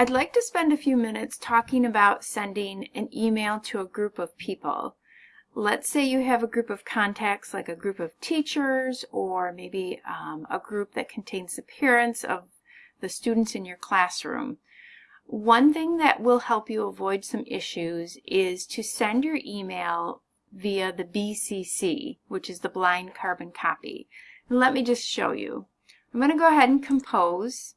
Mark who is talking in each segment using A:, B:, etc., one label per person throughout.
A: I'd like to spend a few minutes talking about sending an email to a group of people. Let's say you have a group of contacts like a group of teachers or maybe um, a group that contains the parents of the students in your classroom. One thing that will help you avoid some issues is to send your email via the BCC, which is the blind carbon copy. And let me just show you. I'm going to go ahead and compose.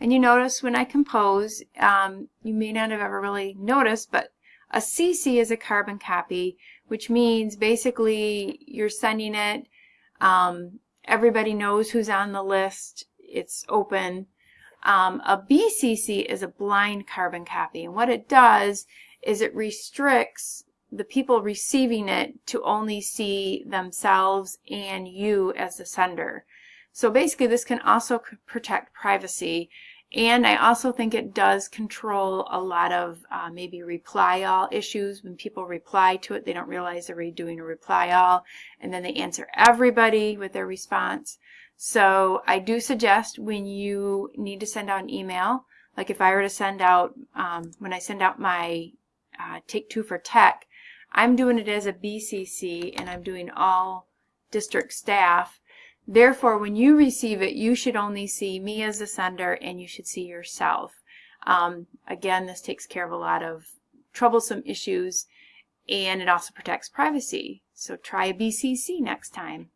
A: And you notice when I compose, um, you may not have ever really noticed, but a CC is a carbon copy, which means basically you're sending it, um, everybody knows who's on the list, it's open. Um, a BCC is a blind carbon copy, and what it does is it restricts the people receiving it to only see themselves and you as the sender. So basically this can also protect privacy and I also think it does control a lot of uh, maybe reply all issues. When people reply to it, they don't realize they're doing a reply all, and then they answer everybody with their response. So I do suggest when you need to send out an email, like if I were to send out, um, when I send out my uh, Take Two for Tech, I'm doing it as a BCC and I'm doing all district staff Therefore, when you receive it, you should only see me as the sender and you should see yourself. Um, again, this takes care of a lot of troublesome issues and it also protects privacy. So try a BCC next time.